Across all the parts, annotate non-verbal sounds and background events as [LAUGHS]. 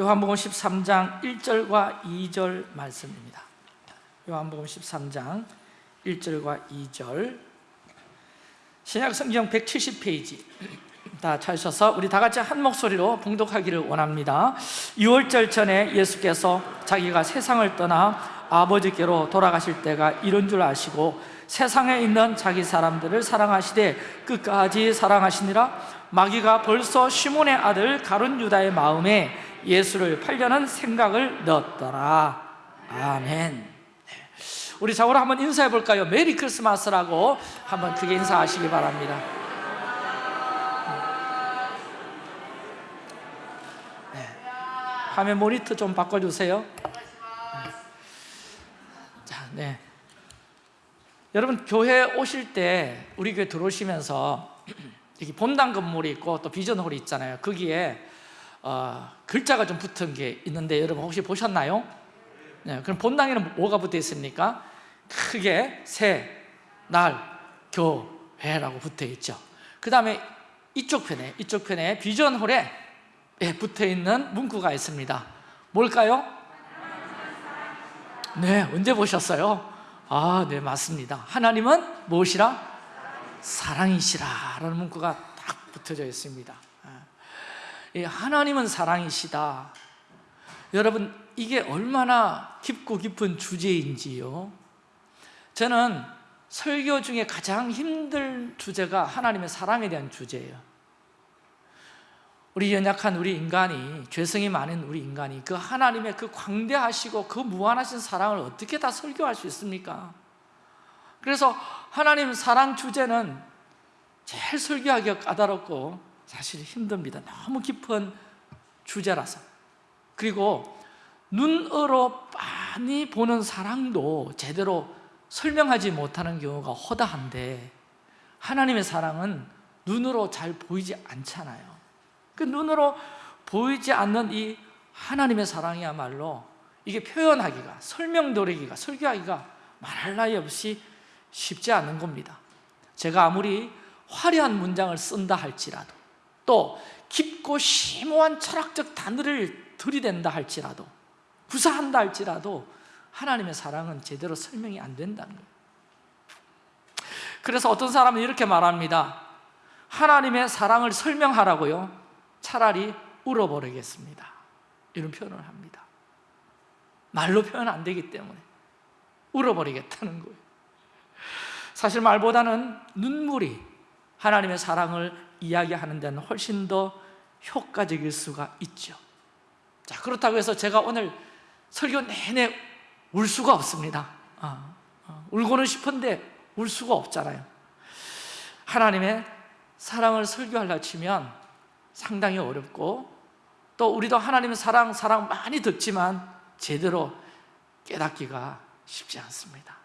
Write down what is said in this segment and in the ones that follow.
요한복음 13장 1절과 2절 말씀입니다. 요한복음 13장 1절과 2절. 신약 성경 170페이지. 다 찾으셔서 우리 다 같이 한 목소리로 봉독하기를 원합니다. 6월절 전에 예수께서 자기가 세상을 떠나 아버지께로 돌아가실 때가 이런 줄 아시고 세상에 있는 자기 사람들을 사랑하시되 끝까지 사랑하시니라. 마귀가 벌써 시몬의 아들 가룟 유다의 마음에 예수를 팔려는 생각을 넣었더라 아멘 네. 우리 자고로 한번 인사해 볼까요? 메리 크리스마스라고 한번 크게 인사하시기 바랍니다 네. 화면 모니터 좀 바꿔주세요 자, 네. 여러분 교회 오실 때 우리 교회 들어오시면서 [CLEARS THROAT] 이렇게 본당 건물이 있고 또 비전홀이 있잖아요 거기에 어, 글자가 좀 붙은 게 있는데 여러분 혹시 보셨나요? 네, 그럼 본당에는 뭐가 붙어 있습니까? 크게 새, 날, 교회라고 붙어 있죠 그 다음에 이쪽 편에 이쪽 편에 비전홀에 예, 붙어 있는 문구가 있습니다 뭘까요? 네, 언제 보셨어요? 아, 네, 맞습니다. 하나님은 무엇이라? 사랑이시라 라는 문구가 딱 붙어져 있습니다. 예, 하나님은 사랑이시다. 여러분, 이게 얼마나 깊고 깊은 주제인지요. 저는 설교 중에 가장 힘든 주제가 하나님의 사랑에 대한 주제예요. 우리 연약한 우리 인간이 죄성이 많은 우리 인간이 그 하나님의 그 광대하시고 그 무한하신 사랑을 어떻게 다 설교할 수 있습니까? 그래서 하나님 사랑 주제는 제일 설교하기가 까다롭고 사실 힘듭니다. 너무 깊은 주제라서. 그리고 눈으로 많이 보는 사랑도 제대로 설명하지 못하는 경우가 허다한데 하나님의 사랑은 눈으로 잘 보이지 않잖아요. 그 눈으로 보이지 않는 이 하나님의 사랑이야말로 이게 표현하기가 설명드리기가 설교하기가 말할 나위 없이 쉽지 않은 겁니다. 제가 아무리 화려한 문장을 쓴다 할지라도 또 깊고 심오한 철학적 단어를 들이댄다 할지라도 구사한다 할지라도 하나님의 사랑은 제대로 설명이 안 된다는 거예요. 그래서 어떤 사람은 이렇게 말합니다. 하나님의 사랑을 설명하라고요. 차라리 울어버리겠습니다. 이런 표현을 합니다. 말로 표현 안 되기 때문에 울어버리겠다는 거예요. 사실 말보다는 눈물이 하나님의 사랑을 이야기하는 데는 훨씬 더 효과적일 수가 있죠. 자 그렇다고 해서 제가 오늘 설교 내내 울 수가 없습니다. 아, 아, 울고는 싶은데 울 수가 없잖아요. 하나님의 사랑을 설교하려 치면 상당히 어렵고 또 우리도 하나님의 사랑, 사랑 많이 듣지만 제대로 깨닫기가 쉽지 않습니다.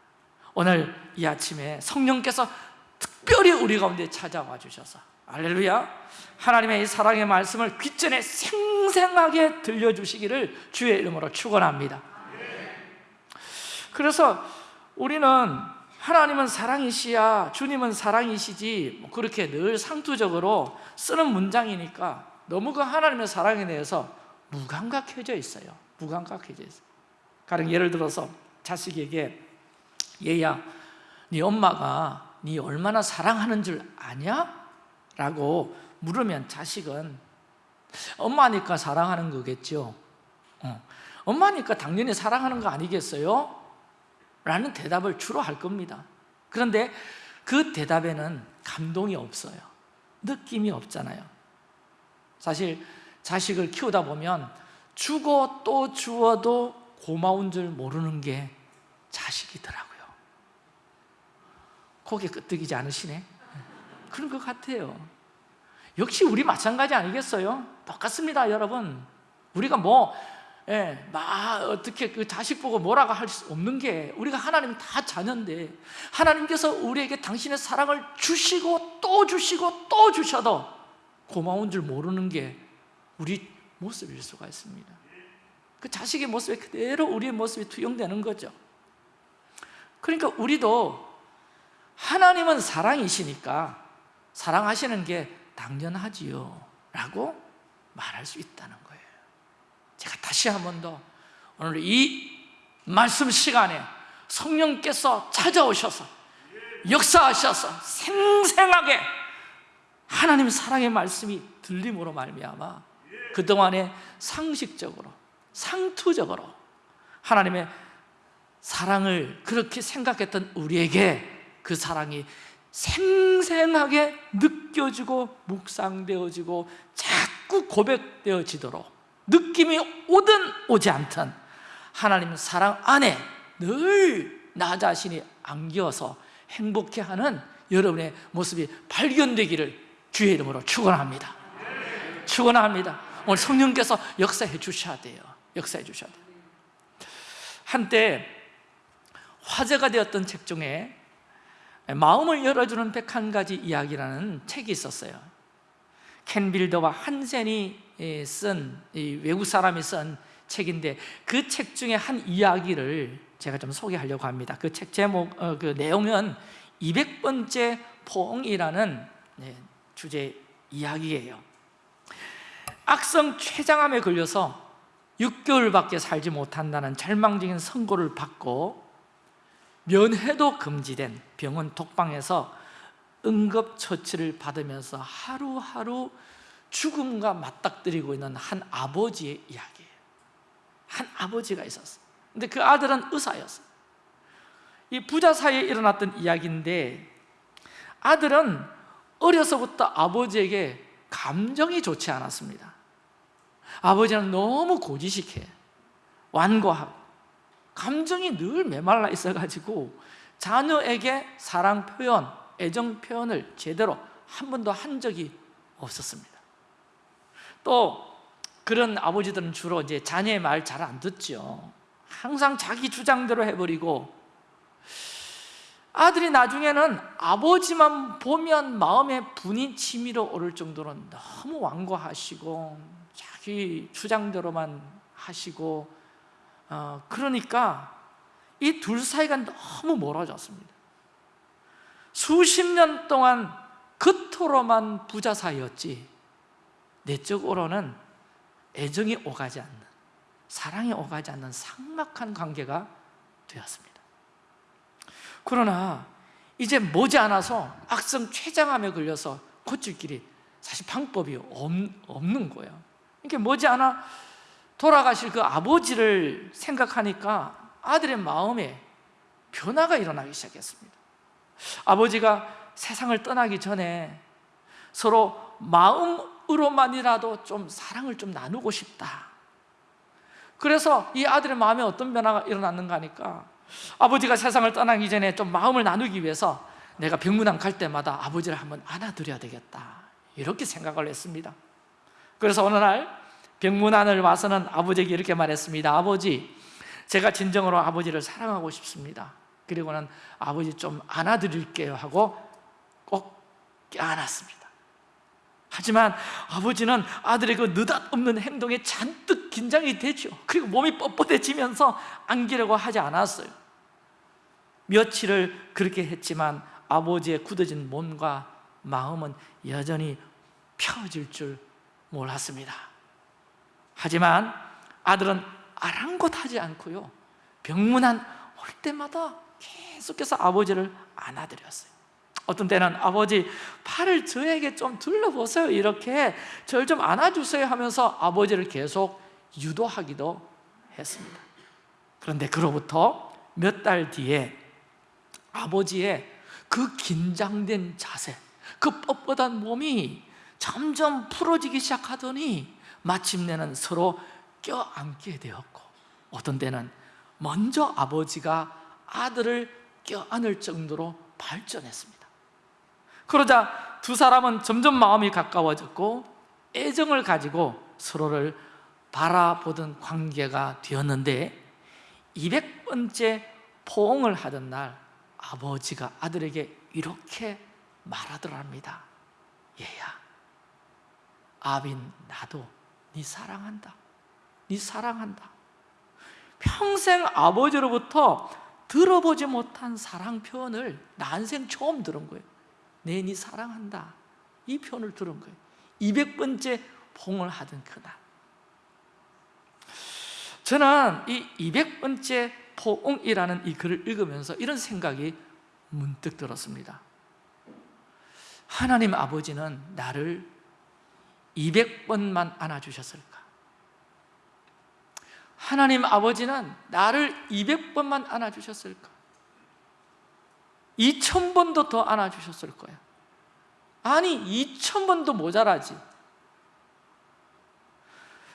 오늘 이 아침에 성령께서 특별히 우리 가운데 찾아와 주셔서 알렐루야. 하나님의 이 사랑의 말씀을 귀전에 생생하게 들려주시기를 주의 이름으로 축원합니다. 그래서 우리는 하나님은 사랑이시야 주님은 사랑이시지 뭐 그렇게 늘 상투적으로 쓰는 문장이니까 너무 그 하나님의 사랑에 대해서 무감각해져 있어요. 무감각해져 있어요. 가령 예를 들어서 자식에게 얘야 네 엄마가 네 얼마나 사랑하는 줄 아냐? 라고 물으면 자식은 엄마니까 사랑하는 거겠죠. 어. 엄마니까 당연히 사랑하는 거 아니겠어요? 라는 대답을 주로 할 겁니다. 그런데 그 대답에는 감동이 없어요. 느낌이 없잖아요. 사실 자식을 키우다 보면 주고 또 주어도 고마운 줄 모르는 게 자식이더라고요. 고개 끄덕이지 않으시네? 그런 것 같아요 역시 우리 마찬가지 아니겠어요? 똑같습니다 여러분. 우리가 뭐 예, 막 어떻게 그 자식 보고 뭐라고 할 수 없는 게 우리가 하나님 다 자녀인데 하나님께서 우리에게 당신의 사랑을 주시고 또 주시고 또 주셔도 고마운 줄 모르는 게 우리 모습일 수가 있습니다. 그 자식의 모습에 그대로 우리의 모습이 투영되는 거죠. 그러니까 우리도 하나님은 사랑이시니까 사랑하시는 게 당연하지요. 라고 말할 수 있다는 거예요. 제가 다시 한 번 더 오늘 이 말씀 시간에 성령께서 찾아오셔서 역사하셔서 생생하게 하나님 사랑의 말씀이 들림으로 말미암아 그동안에 상식적으로 상투적으로 하나님의 사랑을 그렇게 생각했던 우리에게 그 사랑이 생생하게 느껴지고 묵상되어지고 자꾸 고백되어지도록 느낌이 오든 오지 않든 하나님 사랑 안에 늘 나 자신이 안겨서 행복해하는 여러분의 모습이 발견되기를 주의 이름으로 축원합니다. 축원합니다. 오늘 성령께서 역사해 주셔야 돼요. 역사해 주셔야 돼요. 한때 화제가 되었던 책 중에 마음을 열어주는 101가지 이야기라는 책이 있었어요. 켄 빌더와 한센이 쓴 외국 사람이 쓴 책인데 그 책 중에 한 이야기를 제가 좀 소개하려고 합니다. 그 책 제목, 어, 그 내용은 200번째 포옹이라는 네, 주제 이야기예요. 악성 췌장암에 걸려서 6개월밖에 살지 못한다는 절망적인 선고를 받고 면회도 금지된 병원 독방에서 응급처치를 받으면서 하루하루 죽음과 맞닥뜨리고 있는 한 아버지의 이야기예요 한 아버지가 있었어요. 근데 그 아들은 의사였어요. 이 부자 사이에 일어났던 이야기인데 아들은 어려서부터 아버지에게 감정이 좋지 않았습니다. 아버지는 너무 고지식해. 완고하고 감정이 늘 메말라 있어가지고 자녀에게 사랑 표현, 애정 표현을 제대로 한 번도 한 적이 없었습니다. 또 그런 아버지들은 주로 이제 자녀의 말 잘 안 듣죠. 항상 자기 주장대로 해버리고 아들이 나중에는 아버지만 보면 마음에 분이 치밀어 오를 정도로 너무 완고하시고 자기 주장대로만 하시고 어, 그러니까 이 둘 사이가 너무 멀어졌습니다. 수십 년 동안 겉으로만 부자 사이였지 내적으로는 애정이 오가지 않는 사랑이 오가지 않는 삭막한 관계가 되었습니다. 그러나 이제 머지않아서 악성 췌장암에 걸려서 고칠 길이 사실 방법이 없는 거예요. 이게 머지않아 돌아가실 그 아버지를 생각하니까 아들의 마음에 변화가 일어나기 시작했습니다. 아버지가 세상을 떠나기 전에 서로 마음으로만이라도 좀 사랑을 좀 나누고 싶다. 그래서 이 아들의 마음에 어떤 변화가 일어났는가 하니까 아버지가 세상을 떠나기 전에 좀 마음을 나누기 위해서 내가 병문안 갈 때마다 아버지를 한번 안아드려야 되겠다. 이렇게 생각을 했습니다. 그래서 어느 날 병문안을 와서는 아버지에게 이렇게 말했습니다. 아버지 제가 진정으로 아버지를 사랑하고 싶습니다. 그리고는 아버지 좀 안아드릴게요 하고 꼭 껴안았습니다. 하지만 아버지는 아들의 그 느닷없는 행동에 잔뜩 긴장이 되죠. 그리고 몸이 뻣뻣해지면서 안기려고 하지 않았어요. 며칠을 그렇게 했지만 아버지의 굳어진 몸과 마음은 여전히 펴질 줄 몰랐습니다 하지만 아들은 아랑곳하지 않고요. 병문안 올 때마다 계속해서 아버지를 안아드렸어요. 어떤 때는 아버지 팔을 저에게 좀 둘러보세요. 이렇게 저를 좀 안아주세요 하면서 아버지를 계속 유도하기도 했습니다. 그런데 그로부터 몇 달 뒤에 아버지의 그 긴장된 자세 그 뻣뻣한 몸이 점점 풀어지기 시작하더니 마침내는 서로 껴안게 되었고 어떤 때는 먼저 아버지가 아들을 껴안을 정도로 발전했습니다. 그러자 두 사람은 점점 마음이 가까워졌고 애정을 가지고 서로를 바라보던 관계가 되었는데 200번째 포옹을 하던 날 아버지가 아들에게 이렇게 말하더랍니다 얘야 아빈 나도 네 사랑한다. 네 사랑한다. 평생 아버지로부터 들어보지 못한 사랑 표현을 난생 처음 들은 거예요. 내니 사랑한다. 이 표현을 들은 거예요. 200번째 봉을 하던 그날. 저는 이 200번째 포옹이라는 이 글을 읽으면서 이런 생각이 문득 들었습니다. 하나님 아버지는 나를 200번만 안아주셨을까? 하나님 아버지는 나를 200번만 안아주셨을까? 2000번도 더 안아주셨을 거야 아니 2000번도 모자라지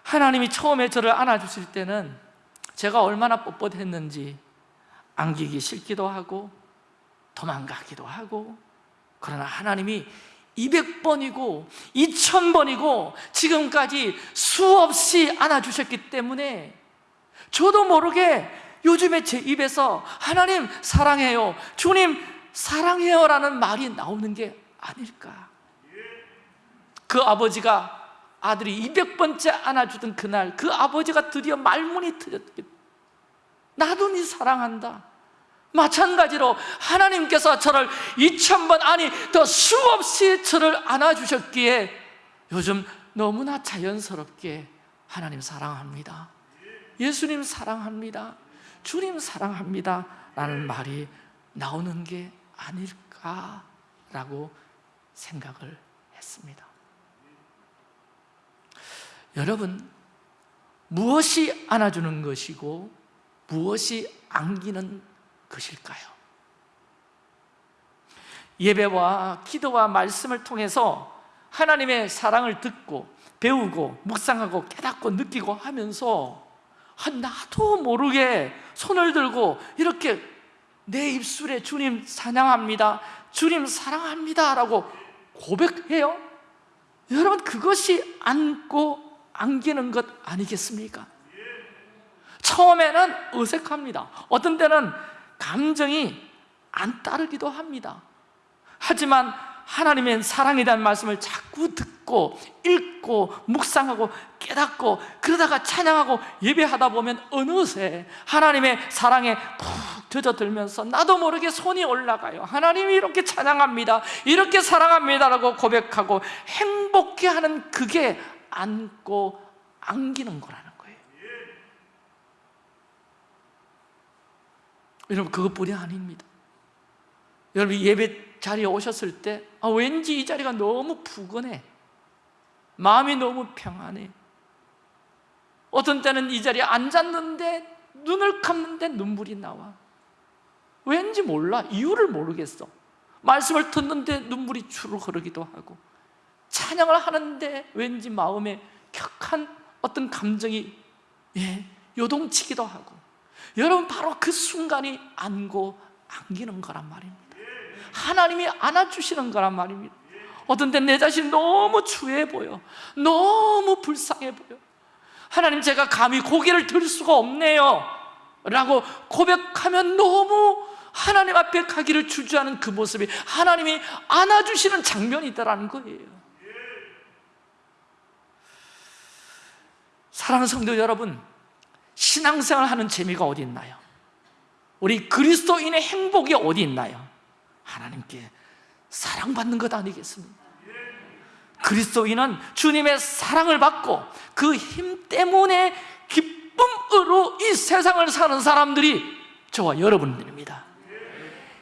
하나님이 처음에 저를 안아주실 때는 제가 얼마나 뻣뻣했는지 안기기 싫기도 하고 도망가기도 하고 그러나 하나님이 200번이고 2000번이고 지금까지 수없이 안아주셨기 때문에 저도 모르게 요즘에 제 입에서 하나님 사랑해요 주님 사랑해요 라는 말이 나오는 게 아닐까. 그 아버지가 아들이 200번째 안아주던 그날 그 아버지가 드디어 말문이 트였기 나도 네 사랑한다 마찬가지로 하나님께서 저를 2000번 아니 더 수없이 저를 안아주셨기에 요즘 너무나 자연스럽게 하나님 사랑합니다. 예수님 사랑합니다. 주님 사랑합니다. 라는 말이 나오는 게 아닐까라고 생각을 했습니다. 여러분 무엇이 안아주는 것이고 무엇이 안기는 것일까요? 예배와 기도와 말씀을 통해서 하나님의 사랑을 듣고 배우고 묵상하고 깨닫고 느끼고 하면서 아, 나도 모르게 손을 들고 이렇게 내 입술에 주님 사냥합니다 주님 사랑합니다 라고 고백해요 여러분 그것이 안고 안기는 것 아니겠습니까? 처음에는 어색합니다 어떤 때는 감정이 안 따르기도 합니다. 하지만 하나님의 대한 말씀을 자꾸 듣고 읽고 묵상하고 깨닫고 그러다가 찬양하고 예배하다 보면 어느새 하나님의 사랑에 푹 젖어들면서 나도 모르게 손이 올라가요. 하나님이 이렇게 찬양합니다. 이렇게 사랑합니다라고 고백하고 행복해하는 그게 안고 안기는 거라는 거예요 여러분 그것뿐이 아닙니다. 여러분 예배 자리에 오셨을 때 아, 왠지 이 자리가 너무 푸근해. 마음이 너무 평안해. 어떤 때는 이 자리에 앉았는데 눈을 감는데 눈물이 나와. 왠지 몰라. 이유를 모르겠어. 말씀을 듣는데 눈물이 주르 흐르기도 하고 찬양을 하는데 왠지 마음에 격한 어떤 감정이 예, 요동치기도 하고 여러분 바로 그 순간이 안고 안기는 거란 말입니다. 하나님이 안아주시는 거란 말입니다. 어떤 때내 자신이 너무 추해 보여. 너무 불쌍해 보여. 하나님 제가 감히 고개를 들 수가 없네요. 라고 고백하면 너무 하나님 앞에 가기를 주저하는 그 모습이 하나님이 안아주시는 장면이다라는 거예요. 사랑하는 성도 여러분 신앙생활 하는 재미가 어디 있나요? 우리 그리스도인의 행복이 어디 있나요? 하나님께 사랑받는 것 아니겠습니까? 그리스도인은 주님의 사랑을 받고 그 힘 때문에 기쁨으로 이 세상을 사는 사람들이 저와 여러분들입니다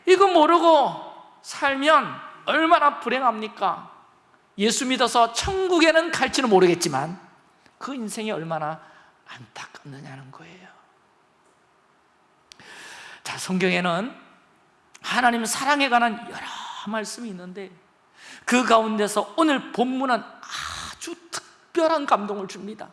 이거 모르고 살면 얼마나 불행합니까? 예수 믿어서 천국에는 갈지는 모르겠지만 그 인생이 얼마나 안타깝느냐는 거예요. 자 성경에는 하나님 사랑에 관한 여러 말씀이 있는데 그 가운데서 오늘 본문은 아주 특별한 감동을 줍니다.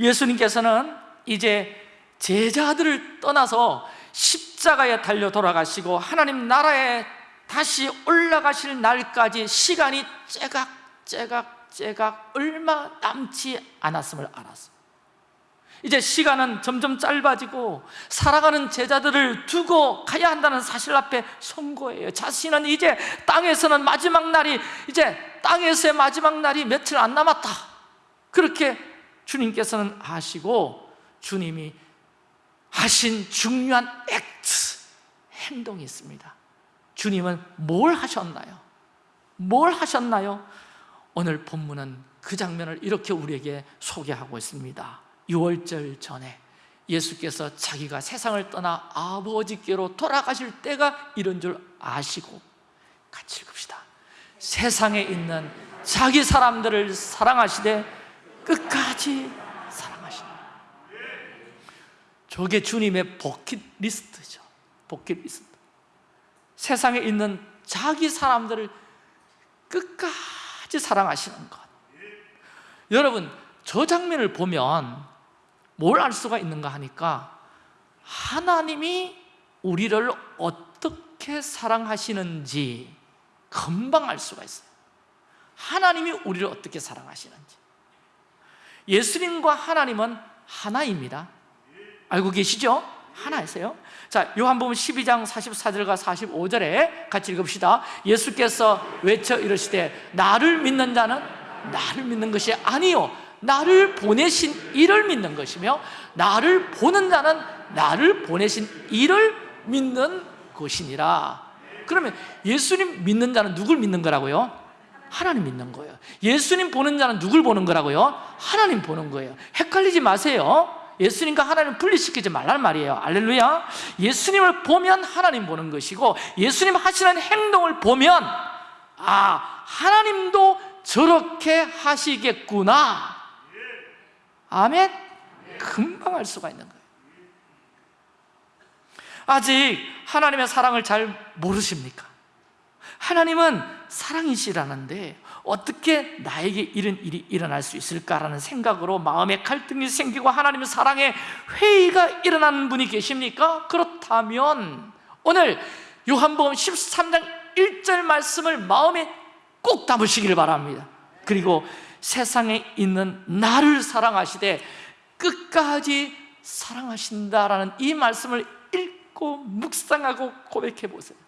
예수님께서는 이제 제자들을 떠나서 십자가에 달려 돌아가시고 하나님 나라에 다시 올라가실 날까지 시간이 째각째각 째각 얼마 남지 않았음을 알았어 이제 시간은 점점 짧아지고 살아가는 제자들을 두고 가야 한다는 사실 앞에 선 거예요 자신은 이제 땅에서는 마지막 날이 이제 땅에서의 마지막 날이 며칠 안 남았다 그렇게 주님께서는 아시고 주님이 하신 중요한 액트, 행동이 있습니다 주님은 뭘 하셨나요? 뭘 하셨나요? 오늘 본문은 그 장면을 이렇게 우리에게 소개하고 있습니다. 유월절 전에 예수께서 자기가 세상을 떠나 아버지께로 돌아가실 때가 이런 줄 아시고 같이 읽읍시다. 세상에 있는 자기 사람들을 사랑하시되 끝까지 사랑하시다 저게 주님의 버킷리스트죠. 버킷리스트. 세상에 있는 자기 사람들을 끝까지 사랑하시는 것. 여러분 저 장면을 보면 뭘 알 수가 있는가 하니까 하나님이 우리를 어떻게 사랑하시는지 금방 알 수가 있어요. 하나님이 우리를 어떻게 사랑하시는지. 예수님과 하나님은 하나입니다. 알고 계시죠? 하나이세요? 자, 요한복음 12장 44절과 45절에 같이 읽읍시다. 예수께서 외쳐 이르시되 나를 믿는 자는 나를 믿는 것이 아니요 나를 보내신 이를 믿는 것이며 나를 보는 자는 나를 보내신 이를 믿는 것이니라. 그러면 예수님 믿는 자는 누굴 믿는 거라고요? 하나님 믿는 거예요. 예수님 보는 자는 누굴 보는 거라고요? 하나님 보는 거예요. 헷갈리지 마세요 예수님과 하나님 분리시키지 말란 말이에요 알렐루야 예수님을 보면 하나님 보는 것이고 예수님 하시는 행동을 보면 아 하나님도 저렇게 하시겠구나 아멘? 금방 알 수가 있는 거예요 아직 하나님의 사랑을 잘 모르십니까? 하나님은 사랑이시라는데 어떻게 나에게 이런 일이 일어날 수 있을까라는 생각으로 마음에 갈등이 생기고 하나님의 사랑에 회의가 일어나는 분이 계십니까? 그렇다면 오늘 요한복음 13장 1절 말씀을 마음에 꼭 담으시기를 바랍니다 그리고 세상에 있는 나를 사랑하시되 끝까지 사랑하신다라는 이 말씀을 읽고 묵상하고 고백해 보세요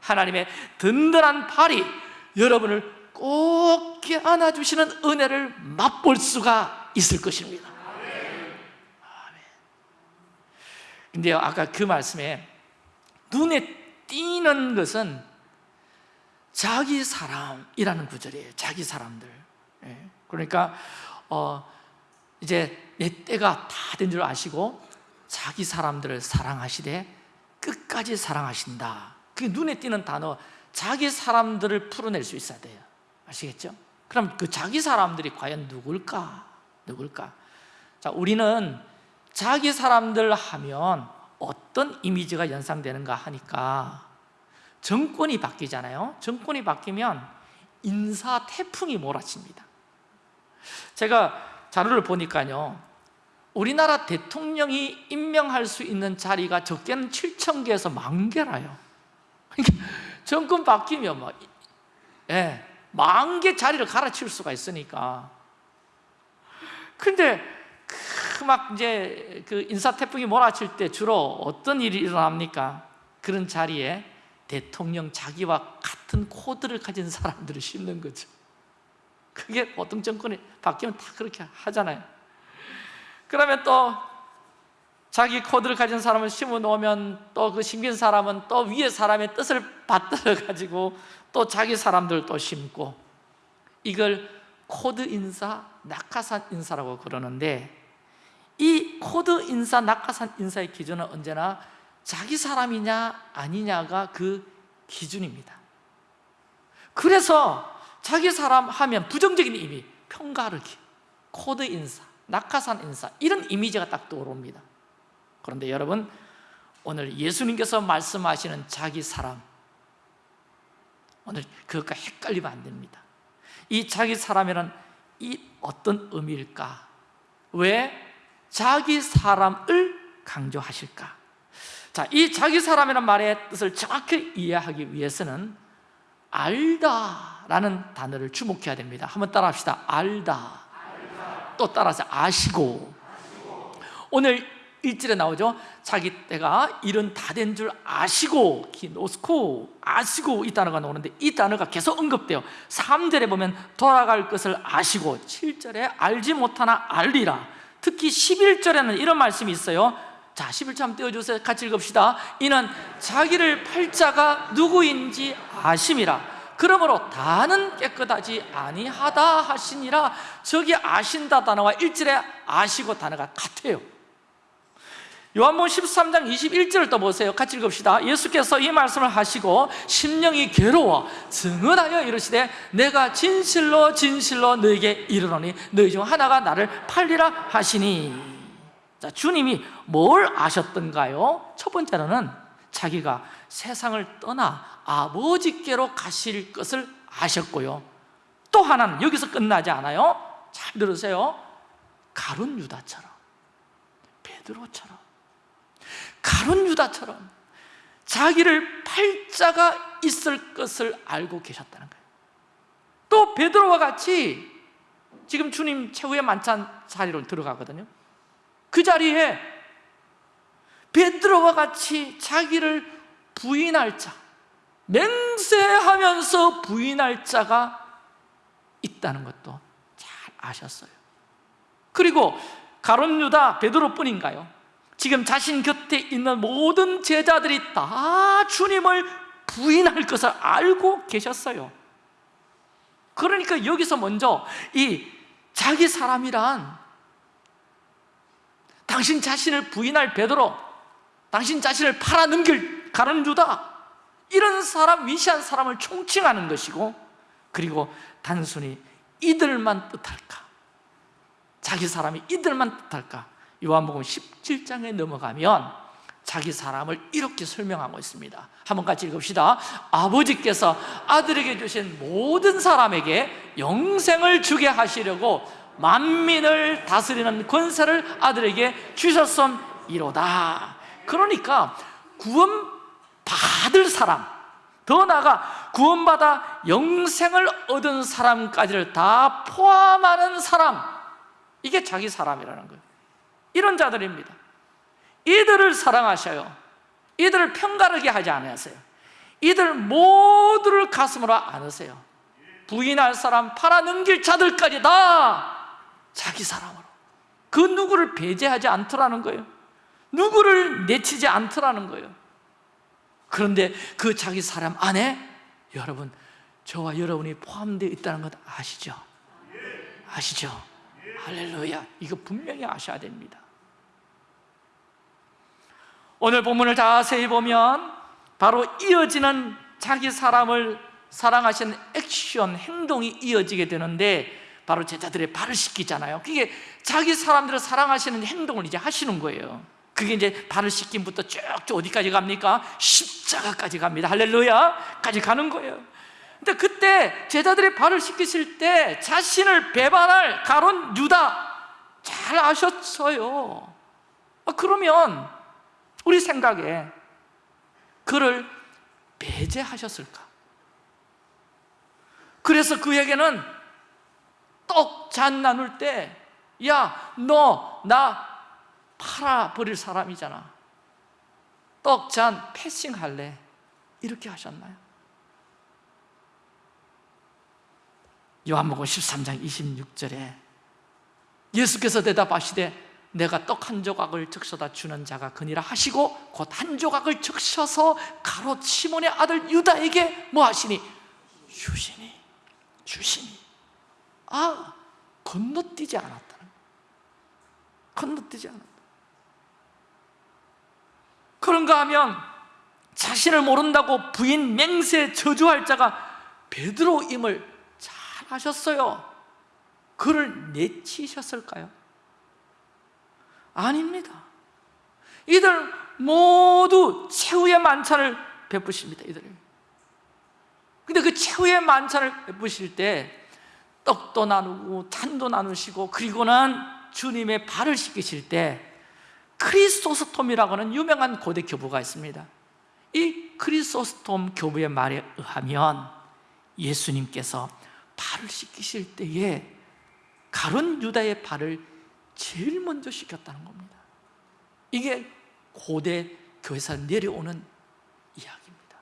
하나님의 든든한 발이 여러분을 꼭 안아주시는 은혜를 맛볼 수가 있을 것입니다. 근데요 아까 그 말씀에 눈에 띄는 것은 자기 사람이라는 구절이에요. 자기 사람들. 예. 그러니까 어, 이제 내 때가 다 된 줄 아시고 자기 사람들을 사랑하시되 끝까지 사랑하신다. 그게 눈에 띄는 단어. 자기 사람들을 풀어낼 수 있어야 돼요 아시겠죠? 그럼 그 자기 사람들이 과연 누굴까? 누굴까? 자, 우리는 자기 사람들 하면 어떤 이미지가 연상되는가 하니까 정권이 바뀌잖아요 정권이 바뀌면 인사 태풍이 몰아칩니다 제가 자료를 보니까요 우리나라 대통령이 임명할 수 있는 자리가 적게는 7천 개에서 만 개라요 [LAUGHS] 그러니까 정권 바뀌면 뭐, 예, 만 개 자리를 갈아치울 수가 있으니까. 근데 그 막 이제 그 인사 태풍이 몰아칠 때 주로 어떤 일이 일어납니까? 그런 자리에 대통령 자기와 같은 코드를 가진 사람들을 심는 거죠. 그게 어떤 정권이 바뀌면 다 그렇게 하잖아요. 그러면 또 자기 코드를 가진 사람을 심어 놓으면 또 그 심긴 사람은 또 위에 사람의 뜻을 받들어 가지고 또 자기 사람들 또 심고 이걸 코드 인사, 낙하산 인사라고 그러는데 이 코드 인사, 낙하산 인사의 기준은 언제나 자기 사람이냐 아니냐가 그 기준입니다. 그래서 자기 사람 하면 부정적인 의미, 편가르기, 코드 인사, 낙하산 인사 이런 이미지가 딱 떠오릅니다. 그런데 여러분 오늘 예수님께서 말씀하시는 자기 사람 오늘 그것과 헷갈리면 안 됩니다. 이 자기 사람이란 이 어떤 의미일까? 왜 자기 사람을 강조하실까? 자, 이 자기 사람이란 말의 뜻을 정확히 이해하기 위해서는 알다 라는 단어를 주목해야 됩니다. 한번 따라 합시다. 알다, 또 따라서 아시고. 오늘 일절에 나오죠. 자기 때가 일은 다 된 줄 아시고 기노스코 아시고 이 단어가 나오는데 이 단어가 계속 언급돼요. 3절에 보면 돌아갈 것을 아시고 7절에 알지 못하나 알리라. 특히 11절에는 이런 말씀이 있어요. 자 11절 한번 띄워주세요. 같이 읽읍시다. 이는 자기를 팔자가 누구인지 아심이라. 그러므로 다는 깨끗하지 아니하다 하시니라. 저기 아신다 단어와 일절에 아시고 단어가 같아요 요한복음 13장 21절을 또 보세요. 같이 읽읍시다. 예수께서 이 말씀을 하시고 심령이 괴로워 증언하여 이르시되 내가 진실로 진실로 너에게 이르노니 너희 중 하나가 나를 팔리라 하시니. 자, 주님이 뭘 아셨던가요? 첫 번째로는 자기가 세상을 떠나 아버지께로 가실 것을 아셨고요. 또 하나는 여기서 끝나지 않아요. 잘 들으세요. 가룟 유다처럼 베드로처럼 가룟 유다처럼 자기를 팔자가 있을 것을 알고 계셨다는 거예요. 또 베드로와 같이 지금 주님 최후의 만찬 자리로 들어가거든요. 그 자리에 베드로와 같이 자기를 부인할 자 맹세하면서 부인할 자가 있다는 것도 잘 아셨어요. 그리고 가론 유다 베드로뿐인가요? 지금 자신 곁에 있는 모든 제자들이 다 주님을 부인할 것을 알고 계셨어요 그러니까 여기서 먼저 이 자기 사람이란 당신 자신을 부인할 베드로 당신 자신을 팔아넘길 가론 유다 이런 사람, 위시한 사람을 총칭하는 것이고 그리고 단순히 이들만 뜻할까? 자기 사람이 이들만 뜻할까? 요한복음 17장에 넘어가면 자기 사람을 이렇게 설명하고 있습니다. 한번 같이 읽읍시다. 아버지께서 아들에게 주신 모든 사람에게 영생을 주게 하시려고 만민을 다스리는 권세를 아들에게 주셨음이로다. 그러니까 구원 받을 사람 더 나아가 구원받아 영생을 얻은 사람까지를 다 포함하는 사람 이게 자기 사람이라는 거예요 이런 자들입니다. 이들을 사랑하셔요. 이들을 편가르게 하지 않으세요. 이들 모두를 가슴으로 안으세요. 부인할 사람 팔아넘길 자들까지 다 자기 사람으로. 그 누구를 배제하지 않더라는 거예요. 누구를 내치지 않더라는 거예요. 그런데 그 자기 사람 안에 여러분 저와 여러분이 포함되어 있다는 것 아시죠? 아시죠? 할렐루야. 이거 분명히 아셔야 됩니다 오늘 본문을 자세히 보면 바로 이어지는 자기 사람을 사랑하시는 액션, 행동이 이어지게 되는데 바로 제자들의 발을 씻기잖아요. 그게 자기 사람들을 사랑하시는 행동을 이제 하시는 거예요. 그게 이제 발을 씻김부터 쭉쭉 어디까지 갑니까? 십자가까지 갑니다. 할렐루야 까지 가는 거예요. 근데 그때 제자들이 발을 씻기실 때 자신을 배반할 가론 유다! 잘 아셨어요. 아, 그러면 우리 생각에 그를 배제하셨을까? 그래서 그에게는 떡 잔 나눌 때 야, 너 나 팔아버릴 사람이잖아 떡 잔 패싱 할래 이렇게 하셨나요? 요한복음 13장 26절에 예수께서 대답하시되 내가 떡 한 조각을 적셔다 주는 자가 그니라 하시고 곧 한 조각을 적셔서 가롯 시몬의 아들 유다에게 뭐 하시니? 주시니 주시니 아 건너뛰지 않았다는 건너뛰지 않았다 그런가 하면 자신을 모른다고 부인 맹세 저주할 자가 베드로임을 잘 아셨어요 그를 내치셨을까요? 아닙니다. 이들 모두 최후의 만찬을 베푸십니다 이들. 근데 그 최후의 만찬을 베푸실 때 떡도 나누고 잔도 나누시고 그리고는 주님의 발을 씻기실 때 크리스토스톰이라고 하는 유명한 고대 교부가 있습니다. 이 크리스토스톰 교부의 말에 의하면 예수님께서 발을 씻기실 때에 가론 유다의 발을 제일 먼저 씻겼다는 겁니다. 이게 고대 교회에서 내려오는 이야기입니다.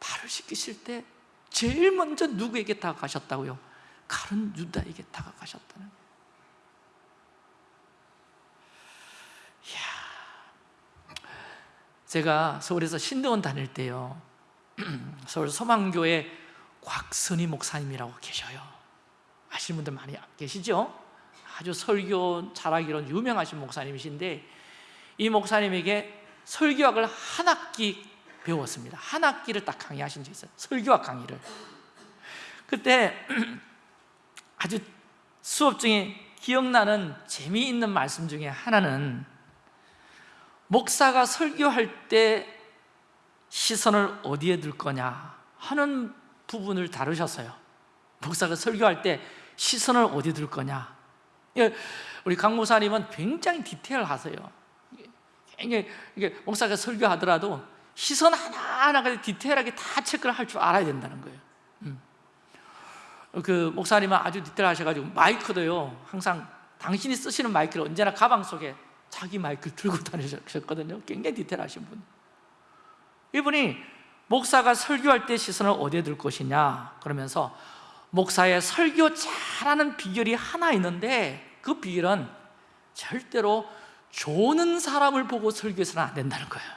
발을 씻기실 때 제일 먼저 누구에게 다가가셨다고요? 가론 유다에게 다가가셨다는 이야, 제가 서울에서 신대원 다닐 때요. [CLEARS THROAT] 서울 소망교회 곽선희 목사님이라고 계셔요. 아시는 분들 많이 계시죠? 아주 설교 잘하기로 유명하신 목사님이신데 이 목사님에게 설교학을 한 학기 배웠습니다. 한 학기를 딱 강의하신 적이 있어요. 설교학 강의를. 그때 [CLEARS THROAT] 아주 수업 중에 기억나는 재미있는 말씀 중에 하나는 목사가 설교할 때 시선을 어디에 둘 거냐 하는 부분을 다루셨어요. 목사가 설교할 때 시선을 어디에 둘 거냐. 예, 우리 강 목사님은 굉장히 디테일하세요. 굉장히 목사가 설교하더라도 시선 하나하나가 디테일하게 다 체크를 할 줄 알아야 된다는 거예요. 음. 그 목사님은 아주 디테일하셔가지고 마이크도요 항상 당신이 쓰시는 마이크를 언제나 가방 속에 자기 마이크를 들고 다니셨거든요. 굉장히 디테일하신 분. 이분이 목사가 설교할 때 시선을 어디에 둘 것이냐 그러면서 목사의 설교 잘하는 비결이 하나 있는데 그 비결은 절대로 조는 사람을 보고 설교해서는 안 된다는 거예요.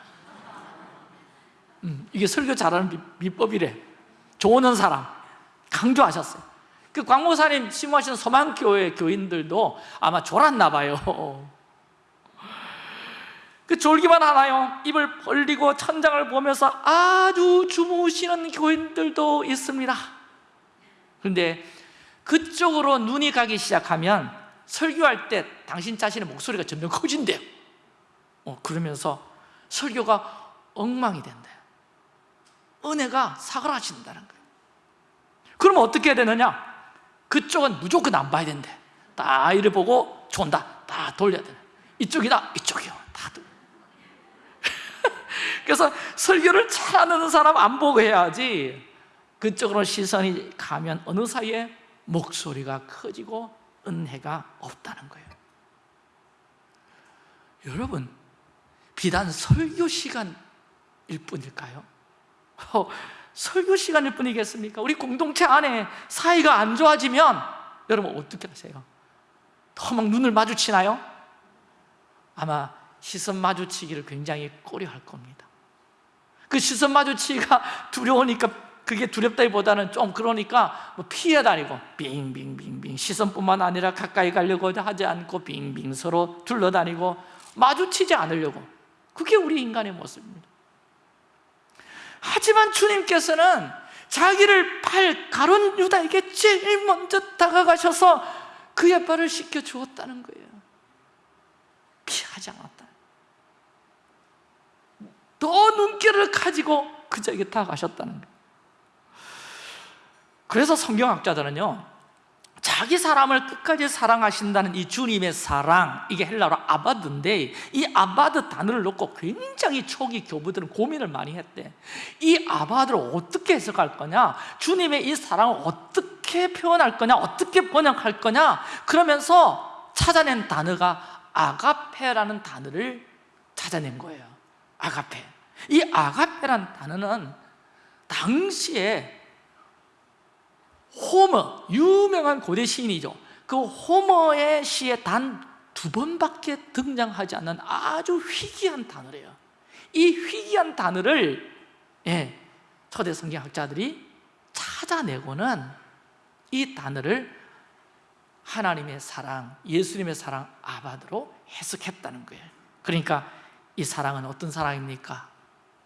음, 이게 설교 잘하는 비, 비법이래. 조는 사람. 강조하셨어요. 그 광모사님 심호하시는 소망교회 교인들도 아마 졸았나 봐요. 그 졸기만 하나요? 입을 벌리고 천장을 보면서 아주 주무시는 교인들도 있습니다. 그런데 그쪽으로 눈이 가기 시작하면 설교할 때 당신 자신의 목소리가 점점 커진대요. 어, 그러면서 설교가 엉망이 된대요. 은혜가 사그라진다는 거예요. 그러면 어떻게 해야 되느냐? 그쪽은 무조건 안 봐야 된대. 딱 이를 보고 존다. 다 돌려야 돼 이쪽이다. 이쪽이요. 다 [LAUGHS] 그래서 설교를 잘하는 사람 안 보고 해야지 그쪽으로 시선이 가면 어느 사이에 목소리가 커지고 은혜가 없다는 거예요 여러분 비단 설교 시간일 뿐일까요? 어, 설교 시간일 뿐이겠습니까? 우리 공동체 안에 사이가 안 좋아지면 여러분 어떻게 하세요? 더 막 눈을 마주치나요? 아마 시선 마주치기를 굉장히 꺼려할 겁니다 그 시선 마주치기가 두려우니까 그게 두렵다기보다는 좀 그러니까 뭐 피해 다니고 빙빙빙빙 시선뿐만 아니라 가까이 가려고 하지 않고 빙빙 서로 둘러다니고 마주치지 않으려고. 그게 우리 인간의 모습입니다. 하지만 주님께서는 자기를 팔 가론 유다에게 제일 먼저 다가가셔서 그의 발을 씻겨 주었다는 거예요. 피하지 않았다. 더 눈길을 가지고 그자에게 다가가셨다는 거예요 그래서 성경학자들은요 자기 사람을 끝까지 사랑하신다는 이 주님의 사랑 이게 헬라로 아바드인데 이 아바드 단어를 놓고 굉장히 초기 교부들은 고민을 많이 했대. 이 아바드를 어떻게 해석할 거냐? 주님의 이 사랑을 어떻게 표현할 거냐? 어떻게 번역할 거냐? 그러면서 찾아낸 단어가 아가페라는 단어를 찾아낸 거예요. 아가페. 이 아가페라는 단어는 당시에 호머, 유명한 고대 시인이죠. 그 호머의 시에 단 두 번밖에 등장하지 않는 아주 희귀한 단어래요. 이 희귀한 단어를 예, 초대 성경학자들이 찾아내고는 이 단어를 하나님의 사랑, 예수님의 사랑 아바드로 해석했다는 거예요. 그러니까 이 사랑은 어떤 사랑입니까?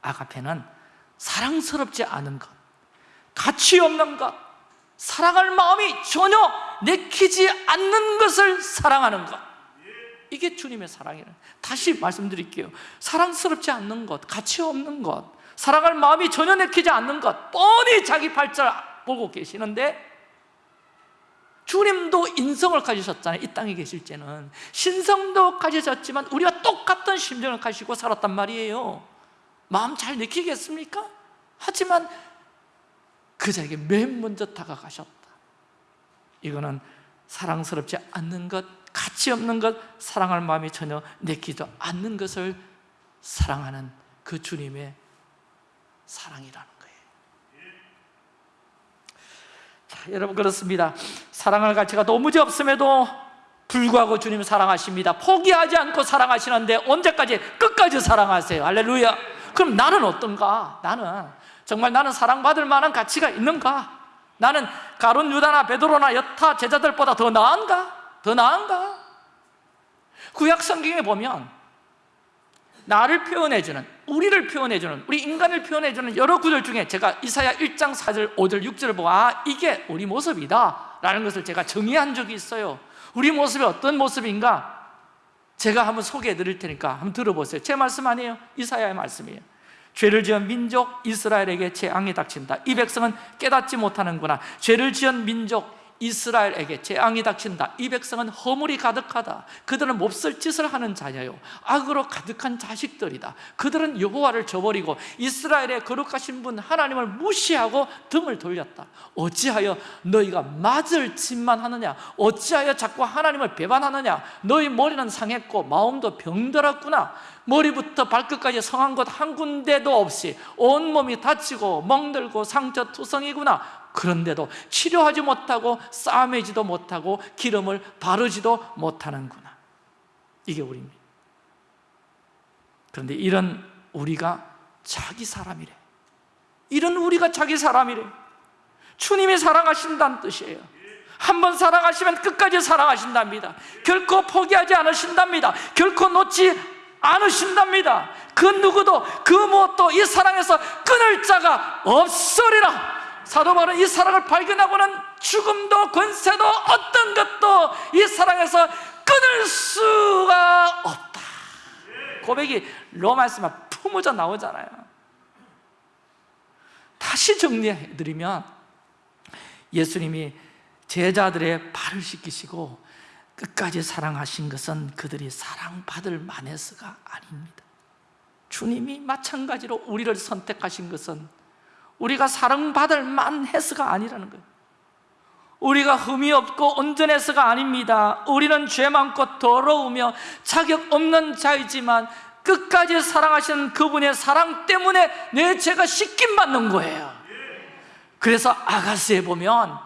아가페는 사랑스럽지 않은 것 가치 없는 것 사랑할 마음이 전혀 내키지 않는 것을 사랑하는 것. 이게 주님의 사랑이에요. 다시 말씀드릴게요. 사랑스럽지 않는 것, 가치 없는 것 사랑할 마음이 전혀 내키지 않는 것 뻔히 자기 발자를 보고 계시는데 주님도 인성을 가지셨잖아요. 이 땅에 계실 때는. 신성도 가지셨지만 우리와 똑같은 심정을 가지고 살았단 말이에요. 마음 잘 내키겠습니까? 하지만 그 자에게 맨 먼저 다가가셨다. 이거는 사랑스럽지 않는 것, 가치 없는 것, 사랑할 마음이 전혀 내키지 않는 것을 사랑하는 그 주님의 사랑이라는 거예요. 자, 여러분 그렇습니다. 사랑할 가치가 도무지 없음에도 불구하고 주님 사랑하십니다. 포기하지 않고 사랑하시는데 언제까지? 끝까지 사랑하세요? 할렐루야. 그럼 나는 어떤가? 나는 정말 나는 사랑받을 만한 가치가 있는가? 나는 가론 유다나 베드로나 여타 제자들보다 더 나은가? 더 나은가? 구약 성경에 보면 나를 표현해주는 우리를 표현해주는 우리 인간을 표현해주는 여러 구절 중에 제가 이사야 1장 4절 5절 6절을 보고 아 이게 우리 모습이다 라는 것을 제가 정의한 적이 있어요 우리 모습이 어떤 모습인가 제가 한번 소개해 드릴 테니까 한번 들어보세요 제 말씀 아니에요 이사야의 말씀이에요 죄를 지은 민족 이스라엘에게 재앙이 닥친다. 이 백성은 깨닫지 못하는구나. 죄를 지은 민족 이스라엘에게 재앙이 닥친다. 이 백성은 허물이 가득하다. 그들은 몹쓸 짓을 하는 자녀요. 악으로 가득한 자식들이다. 그들은 여호와를 저버리고 이스라엘의 거룩하신 분 하나님을 무시하고 등을 돌렸다. 어찌하여 너희가 맞을 짓만 하느냐? 어찌하여 자꾸 하나님을 배반하느냐? 너희 머리는 상했고 마음도 병들었구나. 머리부터 발끝까지 성한 것한 군데도 없이 온몸이 다치고 멍들고 상처투성이구나 그런데도 치료하지 못하고 싸매지도 못하고 기름을 바르지도 못하는구나. 이게 우리입니다. 그런데 이런 우리가 자기 사람이래. 이런 우리가 자기 사람이래. 주님이 사랑하신다는 뜻이에요. 한번 사랑하시면 끝까지 사랑하신답니다. 결코 포기하지 않으신답니다. 결코 놓지 않으신답니다. 그 누구도 그 무엇도 이 사랑에서 끊을 자가 없으리라 사도 바울은 이 사랑을 발견하고는 죽음도 권세도 어떤 것도 이 사랑에서 끊을 수가 없다. 고백이 로마에서만 품어져 나오잖아요. 다시 정리해드리면 예수님이 제자들의 발을 씻기시고 끝까지 사랑하신 것은 그들이 사랑받을 만해서가 아닙니다. 주님이 마찬가지로 우리를 선택하신 것은 우리가 사랑받을 만해서가 아니라는 거예요. 우리가 흠이 없고 온전해서가 아닙니다. 우리는 죄 많고 더러우며 자격 없는 자이지만 끝까지 사랑하시는 그분의 사랑 때문에 내 죄가 씻김 받는 거예요. 그래서 아가스에 보면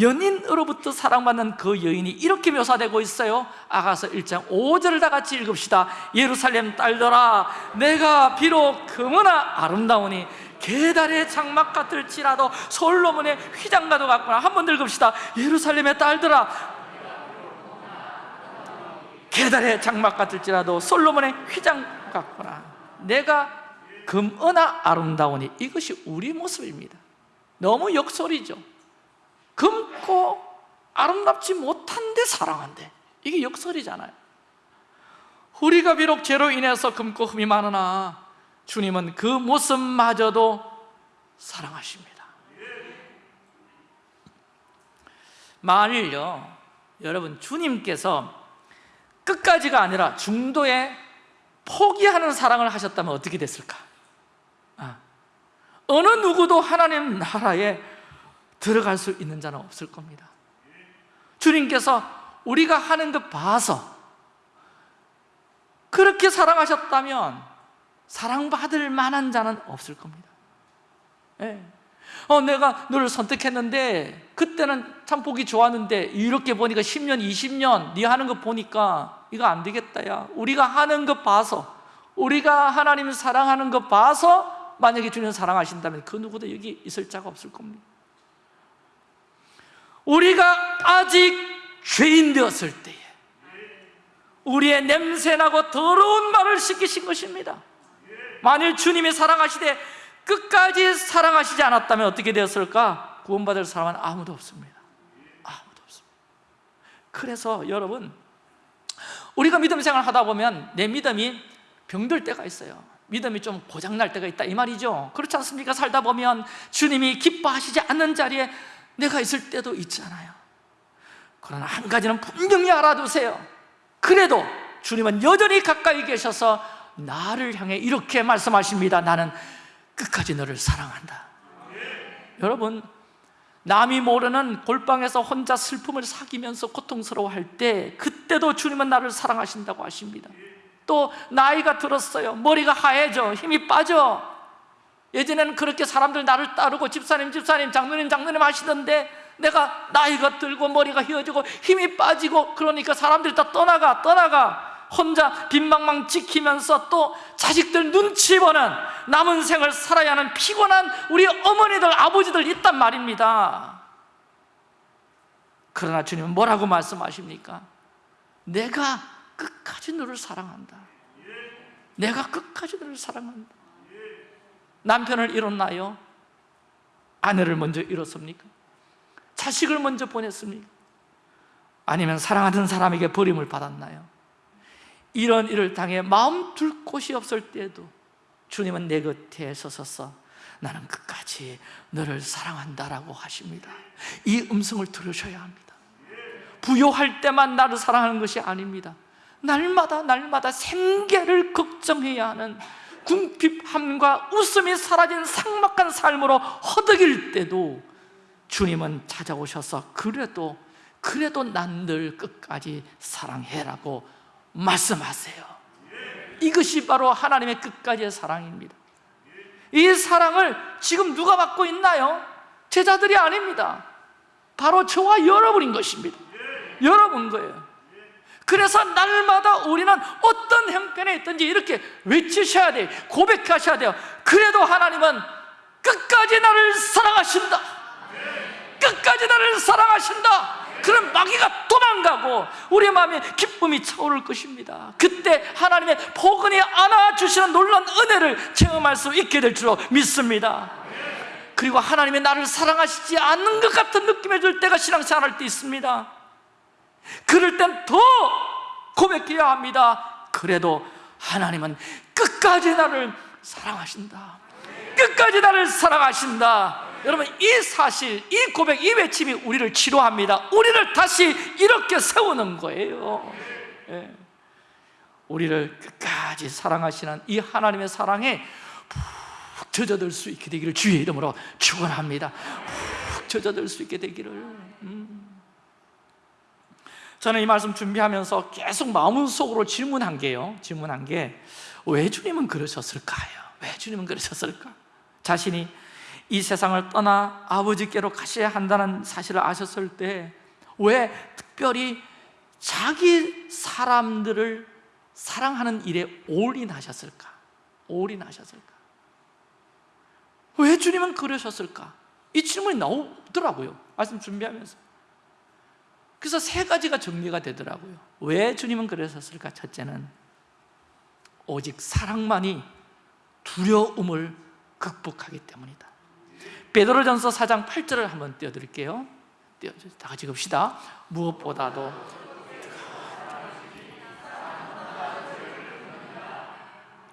연인으로부터 사랑받는 그 여인이 이렇게 묘사되고 있어요. 아가서 1장 5절을 다 같이 읽읍시다. 예루살렘 딸들아 내가 비록 금은아 아름다우니 계달의 장막 같을지라도 솔로몬의 휘장과도 같구나. 한번더 읽읍시다. 예루살렘의 딸들아. 계달의 장막 같을지라도 솔로몬의 휘장 같구나. 내가 금은아 아름다우니 이것이 우리 모습입니다. 너무 역설이죠. 금고 아름답지 못한데 사랑한대. 이게 역설이잖아요. 우리가 비록 죄로 인해서 금고 흠이 많으나 주님은 그 모습마저도 사랑하십니다 만일요 여러분 주님께서 끝까지가 아니라 중도에 포기하는 사랑을 하셨다면 어떻게 됐을까? 아, 어느 누구도 하나님 나라에 들어갈 수 있는 자는 없을 겁니다 주님께서 우리가 하는 것 봐서 그렇게 사랑하셨다면 사랑받을 만한 자는 없을 겁니다. 예. 어, 내가 너를 선택했는데 그때는 참 보기 좋았는데 이렇게 보니까 10년, 20년 네 하는 거 보니까 이거 안 되겠다 야. 우리가 하는 것 봐서 우리가 하나님을 사랑하는 것 봐서 만약에 주님 사랑하신다면 그 누구도 여기 있을 자가 없을 겁니다. 우리가 아직 죄인 되었을 때에 우리의 냄새나고 더러운 말을 씻기신 것입니다 만일 주님이 사랑하시되 끝까지 사랑하시지 않았다면 어떻게 되었을까? 구원받을 사람은 아무도 없습니다. 아무도 없습니다. 그래서 여러분 우리가 믿음 생활 하다 보면 내 믿음이 병들 때가 있어요. 믿음이 좀 고장날 때가 있다 이 말이죠. 그렇지 않습니까? 살다 보면 주님이 기뻐하시지 않는 자리에 내가 있을 때도 있잖아요. 그러나 한 가지는 분명히 알아두세요. 그래도 주님은 여전히 가까이 계셔서 나를 향해 이렇게 말씀하십니다. 나는 끝까지 너를 사랑한다. 여러분 남이 모르는 골방에서 혼자 슬픔을 사귀면서 고통스러워할 때 그때도 주님은 나를 사랑하신다고 하십니다. 또 나이가 들었어요. 머리가 하얘져. 힘이 빠져. 예전에는 그렇게 사람들 나를 따르고 집사님 집사님 장로님 장로님 하시던데 내가 나이가 들고 머리가 휘어지고 힘이 빠지고 그러니까 사람들이 다 떠나가 떠나가 혼자 빈방망 지키면서 또 자식들 눈치 보는 남은 생을 살아야 하는 피곤한 우리 어머니들 아버지들 있단 말입니다 그러나 주님은 뭐라고 말씀하십니까? 내가 끝까지 너를 사랑한다 내가 끝까지 너를 사랑한다 남편을 잃었나요? 아내를 먼저 잃었습니까? 자식을 먼저 보냈습니까? 아니면 사랑하는 사람에게 버림을 받았나요? 이런 일을 당해 마음 둘 곳이 없을 때에도 주님은 내 곁에 서서 나는 끝까지 너를 사랑한다라고 하십니다. 이 음성을 들으셔야 합니다. 부요할 때만 나를 사랑하는 것이 아닙니다. 날마다 날마다 생계를 걱정해야 하는 궁핍함과 웃음이 사라진 삭막한 삶으로 허덕일 때도 주님은 찾아오셔서 그래도 그래도 난 늘 끝까지 사랑해라고 말씀하세요. 이것이 바로 하나님의 끝까지의 사랑입니다. 이 사랑을 지금 누가 받고 있나요? 제자들이 아닙니다. 바로 저와 여러분인 것입니다. 여러분 거예요. 그래서 날마다 우리는 어떤 형편에 있든지 이렇게 외치셔야 돼요. 고백하셔야 돼요. 그래도 하나님은 끝까지 나를 사랑하신다. 끝까지 나를 사랑하신다 그럼 마귀가 도망가고 우리 마음에 기쁨이 차오를 것입니다. 그때 하나님의 포근히 안아주시는 놀라운 은혜를 체험할 수 있게 될 줄로 믿습니다. 그리고 하나님이 나를 사랑하시지 않는 것 같은 느낌이 들 때가 신앙생활 할 때 있습니다. 그럴 땐 더 고백해야 합니다. 그래도 하나님은 끝까지 나를 사랑하신다. 끝까지 나를 사랑하신다 여러분 이 사실, 이 고백, 이 외침이 우리를 치료합니다 우리를 다시 이렇게 세우는 거예요 예. 우리를 끝까지 사랑하시는 이 하나님의 사랑에 푹 젖어들 수 있게 되기를 주의 이름으로 축원합니다 푹 젖어들 수 있게 되기를 음. 저는 이 말씀 준비하면서 계속 마음속으로 질문한 게요 질문한 게 왜 주님은 그러셨을까요? 왜 주님은 그러셨을까? 자신이 이 세상을 떠나 아버지께로 가셔야 한다는 사실을 아셨을 때 왜 특별히 자기 사람들을 사랑하는 일에 올인하셨을까? 올인하셨을까? 왜 주님은 그러셨을까? 이 질문이 나오더라고요 말씀 준비하면서 그래서 세 가지가 정리가 되더라고요 왜 주님은 그러셨을까? 첫째는 오직 사랑만이 두려움을 극복하기 때문이다 베드로전서 4장 8절을 한번 띄워드릴게요. 다 같이 봅시다. 무엇보다도.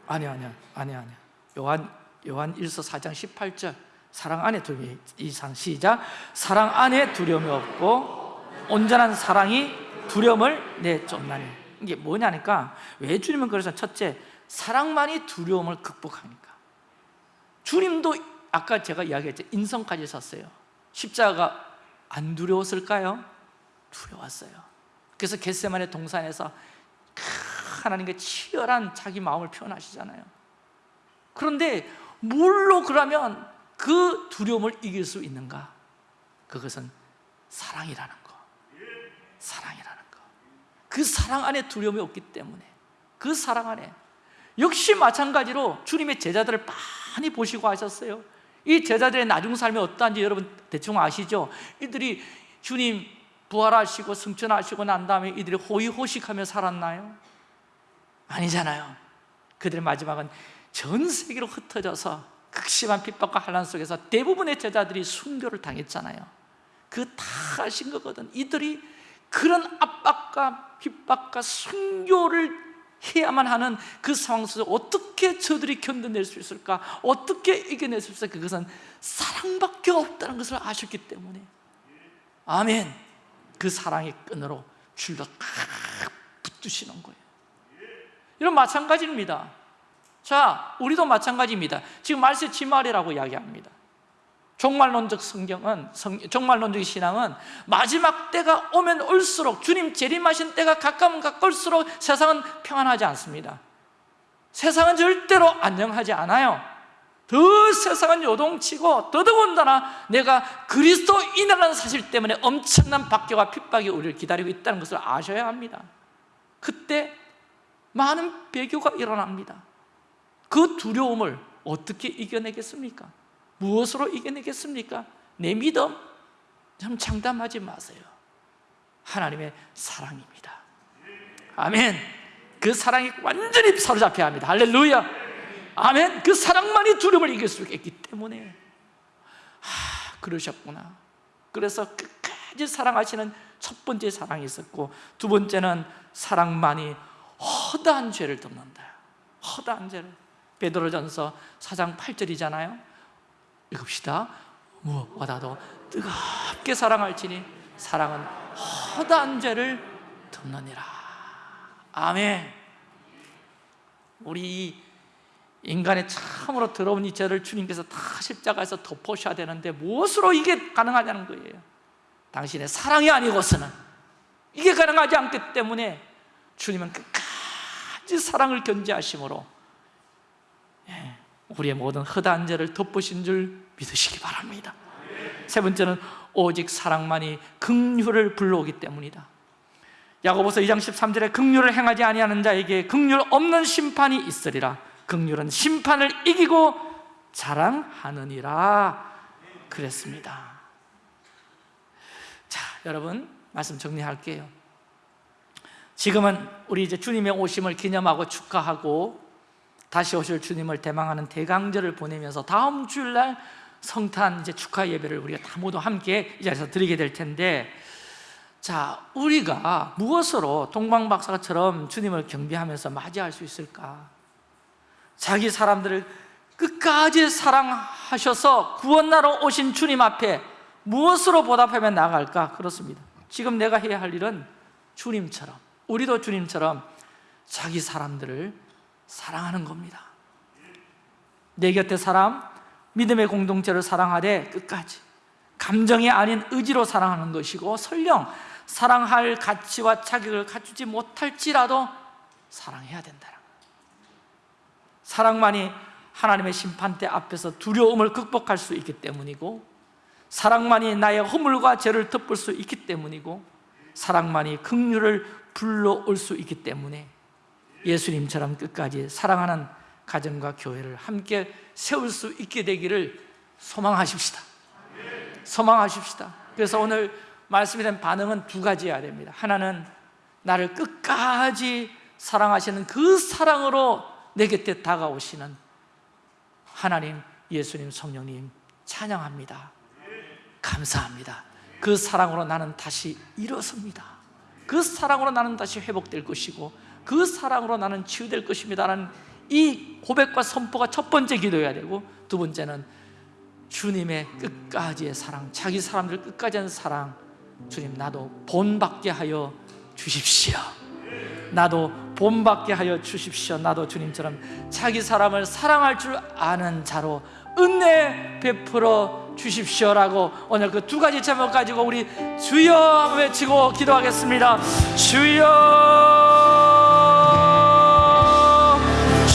아니야 아니야 아니야 아니야 요한 요한 1서 4장 18절. 사랑 안에 두려움이 이상 시작. 사랑 안에 두려움이 없고 온전한 사랑이 두려움을 내쫓나니. 이게 뭐냐니까 왜 주님은 그래서 첫째 사랑만이 두려움을 극복하니까. 주님도 아까 제가 이야기했죠. 인성까지 섰어요. 십자가 안 두려웠을까요? 두려웠어요. 그래서 겟세만의 동산에서 하나님께 치열한 자기 마음을 표현하시잖아요. 그런데 뭘로 그러면 그 두려움을 이길 수 있는가? 그것은 사랑이라는 거. 사랑이라는 거그 사랑 안에 두려움이 없기 때문에. 그 사랑 안에. 역시 마찬가지로 주님의 제자들을 많이 보시고 하셨어요 이 제자들의 나중 삶이 어떠한지 여러분 대충 아시죠? 이들이 주님 부활하시고 승천하시고 난 다음에 이들이 호의호식하며 살았나요? 아니잖아요 그들의 마지막은 전 세계로 흩어져서 극심한 핍박과 환란 속에서 대부분의 제자들이 순교를 당했잖아요 그 다 아신 거거든 이들이 그런 압박과 핍박과 순교를 해야만 하는 그 상황 속에서 어떻게 저들이 견뎌낼 수 있을까? 어떻게 이겨낼 수 있을까? 그것은 사랑밖에 없다는 것을 아셨기 때문에. 아멘. 그 사랑의 끈으로 줄로 탁 붙드시는 거예요. 이런 마찬가지입니다. 자, 우리도 마찬가지입니다. 지금 말세 지말이라고 이야기합니다 종말론적 성경은 종말론적 신앙은 마지막 때가 오면 올수록 주님 재림하신 때가 가까우면 가까울수록 세상은 평안하지 않습니다. 세상은 절대로 안녕하지 않아요. 더 세상은 요동치고 더더군다나 내가 그리스도인이라는 사실 때문에 엄청난 박해와 핍박이 우리를 기다리고 있다는 것을 아셔야 합니다. 그때 많은 배교가 일어납니다. 그 두려움을 어떻게 이겨내겠습니까? 무엇으로 이겨내겠습니까? 내 믿음. 참 장담하지 마세요. 하나님의 사랑입니다. 아멘. 그 사랑이 완전히 사로잡혀야 합니다. 할렐루야. 아멘. 그 사랑만이 두려움을 이길 수 있기 때문에. 하, 그러셨구나. 그래서 끝까지 사랑하시는 첫 번째 사랑이 있었고 두 번째는 사랑만이 허다한 죄를 덮는다. 허다한 죄를. 베드로전서 4장 8절이잖아요 읽읍시다. 무엇보다도 뜨겁게 사랑할지니 사랑은 허다한 죄를 덮느니라. 아멘. 우리 인간의 참으로 더러운 이 죄를 주님께서 다 십자가에서 덮으셔야 되는데 무엇으로 이게 가능하냐는 거예요. 당신의 사랑이 아니고서는 이게 가능하지 않기 때문에 주님은 끝까지 사랑을 견지하심으로 예, 우리의 모든 허다한 죄를 덮으신 줄 믿으시기 바랍니다. 세 번째는 오직 사랑만이 긍휼을 불러오기 때문이다. 야고보서 2장 13절에 긍휼을 행하지 아니하는 자에게 긍휼 없는 심판이 있으리라. 긍휼은 심판을 이기고 자랑하느니라. 그랬습니다. 자, 여러분 말씀 정리할게요. 지금은 우리 이제 주님의 오심을 기념하고 축하하고 다시 오실 주님을 대망하는 대강절을 보내면서 다음 주일날 성탄 이제 축하 예배를 우리가 다 모두 함께 이 자리에서 드리게 될 텐데 자, 우리가 무엇으로 동방박사처럼 주님을 경배하면서 맞이할 수 있을까? 자기 사람들을 끝까지 사랑하셔서 구원나러 오신 주님 앞에 무엇으로 보답하며 나갈까? 그렇습니다 지금 내가 해야 할 일은 주님처럼 우리도 주님처럼 자기 사람들을 사랑하는 겁니다. 내 곁에 사람, 믿음의 공동체를 사랑하되 끝까지. 감정이 아닌 의지로 사랑하는 것이고 설령 사랑할 가치와 자격을 갖추지 못할지라도 사랑해야 거예요. 사랑만이 하나님의 심판대 앞에서 두려움을 극복할 수 있기 때문이고 사랑만이 나의 허물과 죄를 덮을 수 있기 때문이고 사랑만이 긍휼을 불러올 수 있기 때문에 예수님처럼 끝까지 사랑하는 가정과 교회를 함께 세울 수 있게 되기를 소망하십시다. 소망하십시다. 그래서 오늘 말씀에 대한 반응은 두 가지여야 됩니다. 하나는 나를 끝까지 사랑하시는 그 사랑으로 내 곁에 다가오시는 하나님, 예수님, 성령님 찬양합니다. 감사합니다. 그 사랑으로 나는 다시 일어섭니다. 그 사랑으로 나는 다시 회복될 것이고 그 사랑으로 나는 치유될 것입니다 라는 이 고백과 선포가 첫 번째 기도해야 되고 두 번째는 주님의 끝까지의 사랑 자기 사람들 끝까지 하는 사랑 주님 나도 본받게 하여 주십시오. 나도 본받게 하여 주십시오. 나도 주님처럼 자기 사람을 사랑할 줄 아는 자로 은혜 베풀어 주십시오라고 오늘 그 두 가지 제목 가지고 우리 주여 외치고 기도하겠습니다. 주여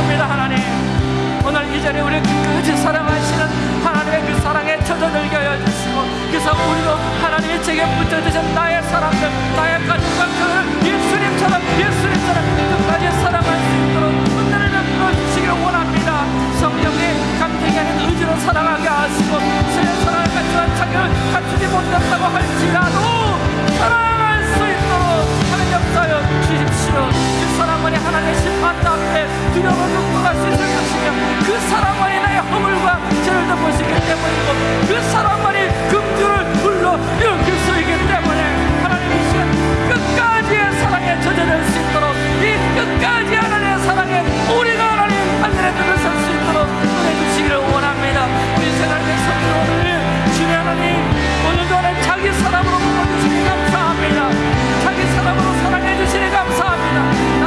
믿습니다 하나님. 오늘 이 자리에 우리 끝까지 사랑하시는 하나님의 그 사랑에 터져들게 하여 주시고 그래서 우리도 하나님의 제게 붙여주신 나의 사랑들 나의 가족과 그 예수님처럼 예수님처럼 끝까지 사랑할 수 있도록 은혜를 베풀어 주시길 원합니다. 성령이 감정이 아닌 의지로 사랑하게 하시고 주의 사랑을 갖추는 자격을 갖추지 못했다고 할지라도 사랑할 수 있도록 하나님 역사여 주십시오. 안에 하나님의 심판도 앞에 두려움을 극복할 수 있을 것이며 그 사람만이 나의 허물과 죄를 덮을 수 있기 때문이고 그 사람만이 금주를 불러 일으킬 수 있기 때문에 하나님의 시간 끝까지의 사랑에 젖어들 수 있도록 이 끝까지 하나님의 사랑에 우리가 하나님 하늘에 들을 설수 있도록 보내주시기를 원합니다. 우리 생활의 성도를 주님 하나님 오늘도 하나님 자기 사람으로 부어주시니 감사합니다. 자기 사람으로 사랑해 주시니 감사합니다.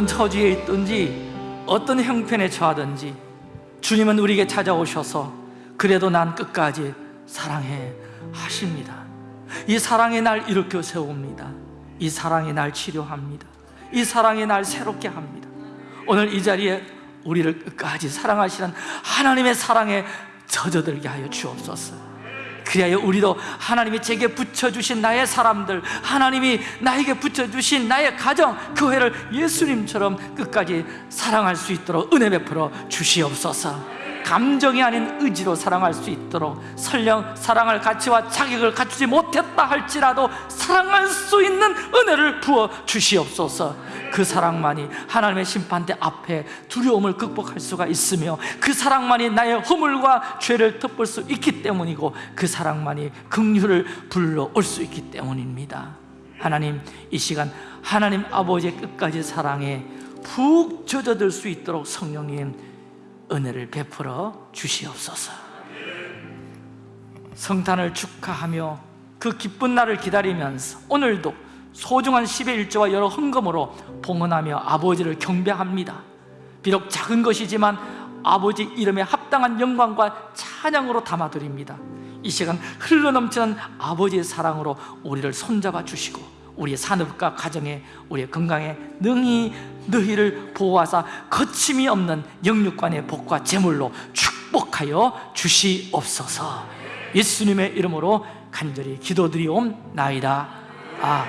어떤 처지에 있든지 어떤 형편에 처하든지 주님은 우리에게 찾아오셔서 그래도 난 끝까지 사랑해 하십니다. 이 사랑의 날 일으켜 세웁니다. 이 사랑의 날 치료합니다. 이 사랑의 날 새롭게 합니다. 오늘 이 자리에 우리를 끝까지 사랑하시는 하나님의 사랑에 젖어들게 하여 주옵소서 그리하여 우리도 하나님이 제게 붙여주신 나의 사람들 하나님이 나에게 붙여주신 나의 가정 교회를 예수님처럼 끝까지 사랑할 수 있도록 은혜 베풀어 주시옵소서. 감정이 아닌 의지로 사랑할 수 있도록 설령 사랑할 가치와 자격을 갖추지 못했다 할지라도 사랑할 수 있는 은혜를 부어 주시옵소서 그 사랑만이 하나님의 심판대 앞에 두려움을 극복할 수가 있으며 그 사랑만이 나의 허물과 죄를 덮을 수 있기 때문이고 그 사랑만이 긍휼을 불러올 수 있기 때문입니다. 하나님 이 시간 하나님 아버지의 끝까지 사랑에 푹 젖어들 수 있도록 성령님 은혜를 베풀어 주시옵소서. 성탄을 축하하며 그 기쁜 날을 기다리면서 오늘도 소중한 10의 일조와 여러 헌금으로 봉헌하며 아버지를 경배합니다. 비록 작은 것이지만 아버지 이름에 합당한 영광과 찬양으로 담아드립니다. 이 시간 흘러넘치는 아버지의 사랑으로 우리를 손잡아 주시고 우리의 산업과 가정에 우리의 건강에 능히 너희를 보호하사 거침이 없는 영육관의 복과 재물로 축복하여 주시옵소서. 예수님의 이름으로 간절히 기도드리옵나이다. 아